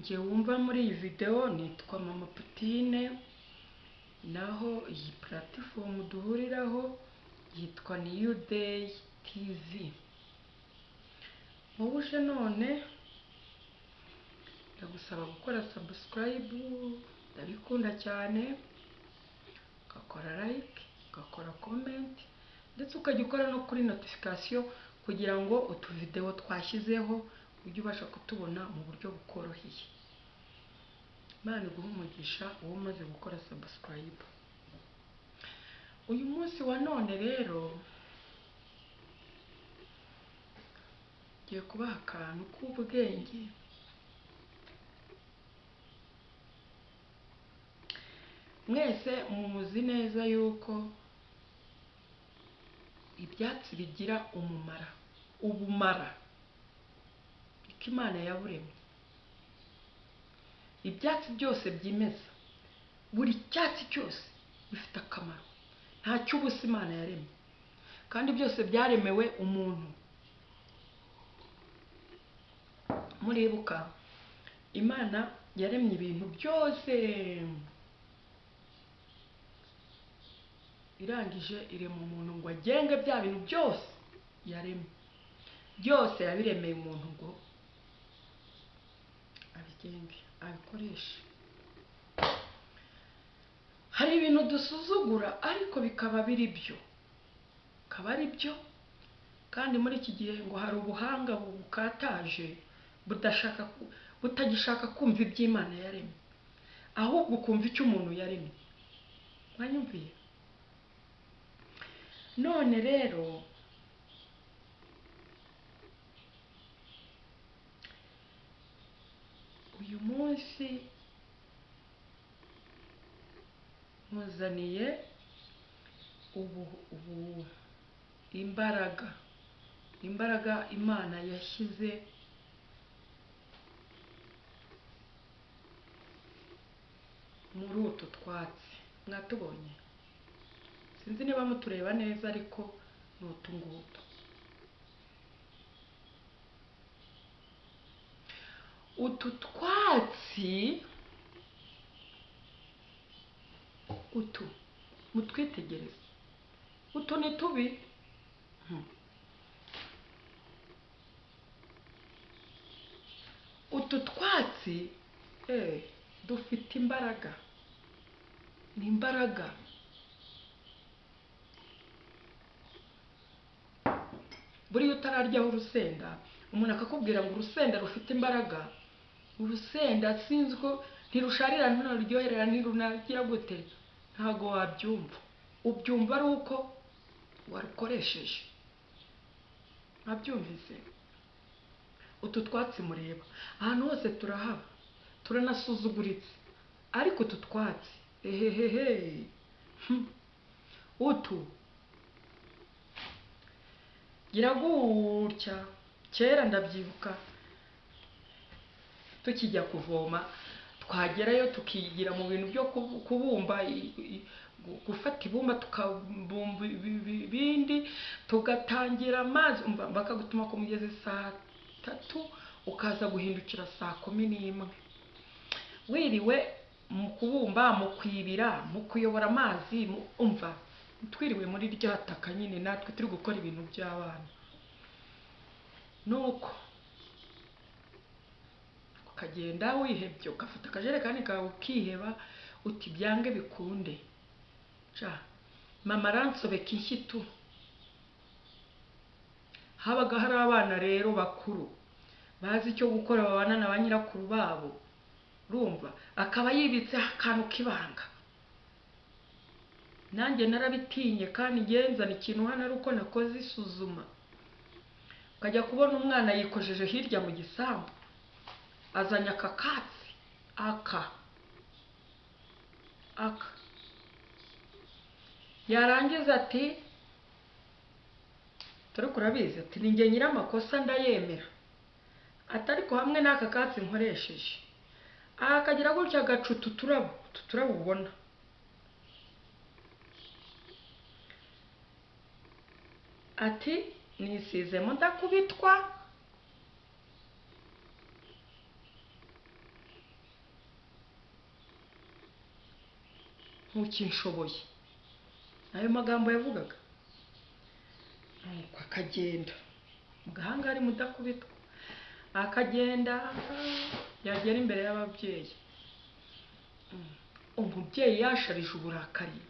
njye wumva muri iyi videwo nitwa mama putine naho iyi puratifomu duhuriraho yitwa niyu deyi tivi wowe none ndagusaba gukora sabusikarayibu ndabikunda cyane ugakora layike ugakora komenti ndetse ukajya ukora no kuri notifikasiyo kugira ngo utuvidewo twashyizeho ujye ubasha kutubona mu buryo bukoroheye. Imana iguha umugisha uba umaze gukora sabusikarayibu uyu munsi wa none rero ngiye kubaha akantu k'ubwenge. Mwese muzi neza yuko ibyatsi bigira umumara ubumara. Niko imana yaburemye. Ibyatsi byose byimeza. Buri cyatsi cyose gifite akamaro. Nta cy'ubusa imana yaremye. Kandi byose byaremewe umuntu. Muribuka imana yaremye ibintu byose. Irangije irema umuntu ngo agenge bya bintu byose yaremye. Byose yabiremeye umuntu ngo abigenge abikoreshe hari ibintu dusuzugura ariko bikaba biri byo. Bikaba ari byo. Kandi muri iki gihe ngo hari ubuhanga bukataje budashaka butagishaka kumva iby'imana yaremye. Ahubwo ukumva icyo umuntu yaremye. Mwanyumviye none rero uyu munsi muzaniye ubu imbaraga imbaraga imana yashyize muri utu twatsi mwatubonye. Sinzi niba mutureba neza ariko ni utu ngutu. Utu twatsi utu mutwitegereze utu ni tubi utu twatsi dufite imbaraga ni imbaraga buriya utararyaho urusenda umuntu akakubwira ngo urusenda rufite imbaraga urusenda sinzi ko ntirusharira ntiruryoherera ntirunagira gute? Ntabwo wabyumva. Ubyumva ari uko warukoresheje ntabyumvise utu twatsi mureba. Ahantu hose turahaba. Turanasuzuguritse ariko utu twatsi ehehehe. Utu. Gira gutya kera ndabyibuka. Tukijya kuvoma twagerayo tukigira mu bintu byo kubumba gufata ibumba tukabumba ibindi tugatangira amazi bakagutuma ku mugezi saa tatu ukaza guhindukira saa kumi n'imwe. Wiriwe mu kubumba mu kwibira mu kuyobora amazi umva twiriwe muri rya taka nyine natwe turi gukora ibintu by'abana. Nuko ukagenda wihebye ugafata akajerekani kawe ukiheba uti byange bikunde. Mama aransobeka inshyitu habaga hari abana rero bakuru bazi icyo gukora babana na ba nyirakuru babo. Urumva akaba yibitseho akantu k'ibanga. Nanjye narabitinye kandi ngenzana ikintu hano ari uko nakoze isuzuma. Ukajya kubona umwana yikojeje hirya mu gisambu. Azanye aka katsi. Aka. Aka. Yarangiza ati turi kurabizi ati ni njye nyir'amakosa ndayemera. Atari ko hamwe n'aka katsi nkoresheje. Akagira gutya agaca utu ubona. Ati nisizemo ndakubitwa ntukinshoboye ayo magambo yavugaga nuko akagenda mu gahanga hari mudakubitwa akagenda yagera imbere y'ababyeyi umubyeyi yasharije uburakari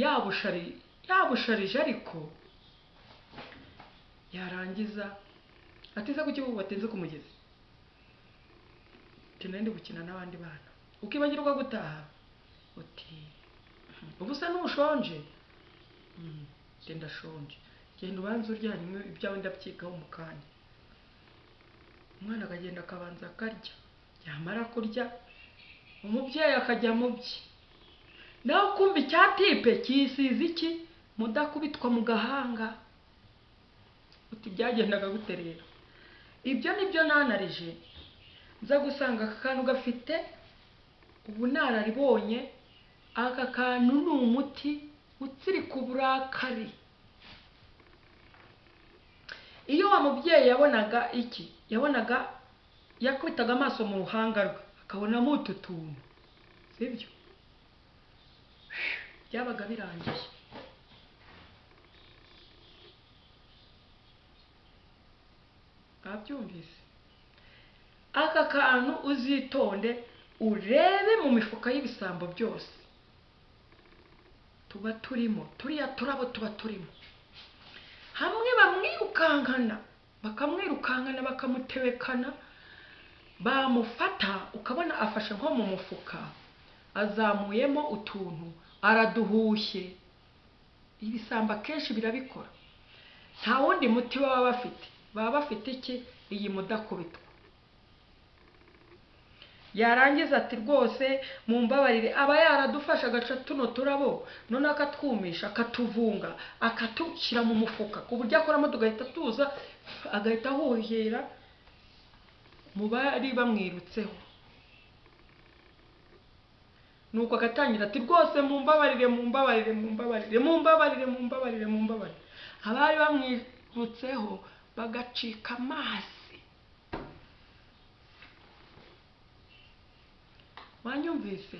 yabushari yabusharije ariko yarangiza atize ku kibuga atinze ku mugezi ndi gukina n'abandi bana ukibagirwa gutaha uti "Mhm, ubu se ntushonje "Mm, njye ndashonje genda ubanze urya hanyuma ibyawe ndabyigaho mu kanya. Umwana akagenda akabanza akarya. Yamara kurya umubyeyi akajya mu bye nawe kumva icyatipe kiyisize iki? Mudakubitwa mu gahanga. Uti byagendaga gute rero? Ibyo ni byo nanarije. Nza gusanga aka kantu gafite ubunararibonye aka kantu ni umuti utsirika uburakari iyo wa mubyeyi yabonaga iki? Yabonaga yakubitaga amaso mu ruhanga rwe akabonamo utu tuntu. Sibyo byabaga birangiye. Abyumvise aka kantu uzitonde urebe mu mifuka y'ibisambo byose. Tuba turimo turiya turabo tuba turimo hamwe bamwirukankana bakamwirukankana bakamutebekana bamufata ukabona afashe nko mu mufuka azamuyemo utuntu araduhushye ibisambo akenshi birabikora. Nta wundi muti baba bafite. Baba bafite iki? Iyi mudakubitwa. Yarangiza ati rwose mumbabarire aba yaradufashe agaca tuno turabo noneho akatwumisha akatuvunga akatushyira mu mufuka. Ku buryo akoramo tugahita tuza agahita ahuhira mu bari bamwirutseho. Nuko agatangira ati rwose mumbabarire mumbabarire mumbabarire mumbabarire mumbabarire mumbabarire. Abari bamwirutseho bagacika amazi wanyumvise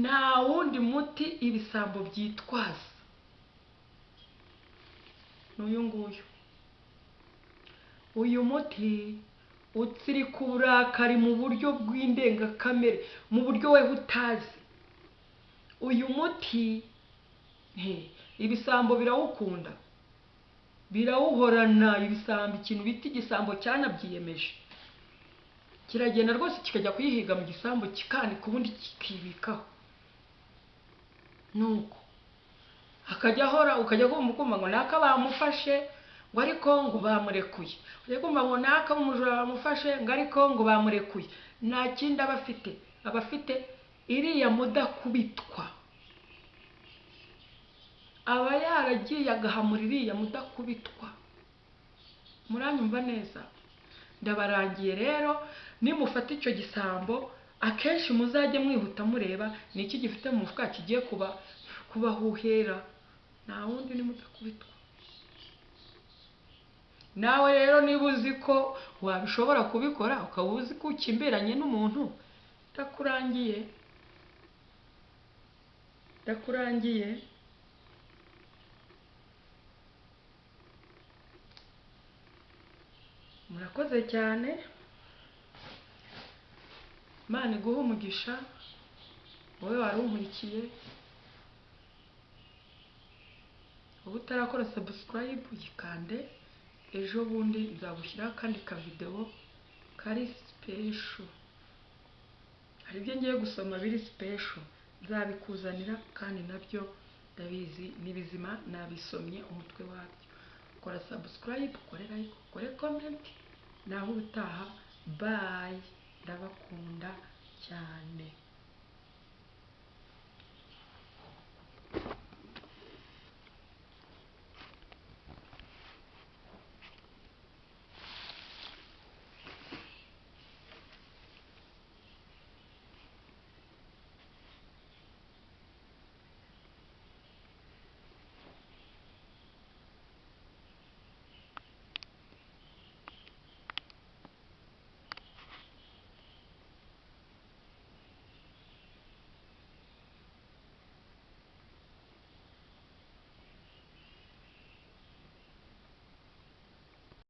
nta wundi muti ibisambo byitwaza. Ni uyu nguyu. Uyu muti utsirika uburakari mu buryo bw'indengakamere mu buryo we utazi uyu muti ibisambo birawukunda. Birawuhorana ibisambo ikintu bita igisambo cyanabyiyemeje kiragenda rwose kikajya kuyihiga mu gisambu kikanika ubundi kikibikaho. Nuko akajya ahora ukajya kumva ukumva ngo naka bamufashe ngo ariko ngo bamurekuye. Ujya kumva ngo naka umujura bamufashe ngo ariko ngo bamurekuye. Nta kindi aba afite. Aba afite iriya mudakubitwa. Aba yaragiye agahamura iriya mudakubitwa. Muranyumva neza? Ndabarangiye rero nimufata icyo gisambo akenshi muzajye mwihuta mureba ni iki gifite mu mufuka kigiye kuba kubahuhera. Nta wundi ni nawe rero niba uzi ko wabishobora kubikora ukaba uzi ko ukimbiranye n'umuntu ndakurangiye. Ndakurangiye. Murakoze cyane. Imana iguhe umugisha wowe wari unkurikiye uba utarakora sabusikarayibu yikande ejo bundi nzagushyiraho akandi kavidewo kari sipesho hari ibyo ngiye gusoma biri sipesho nzabikuzanira kandi na byo ndabizi ni bizima nabisomye umutwe wabyo. Kora sabusikarayibu ukore layike ukore komenti naho ubutaha bayi ndabakunda cyane.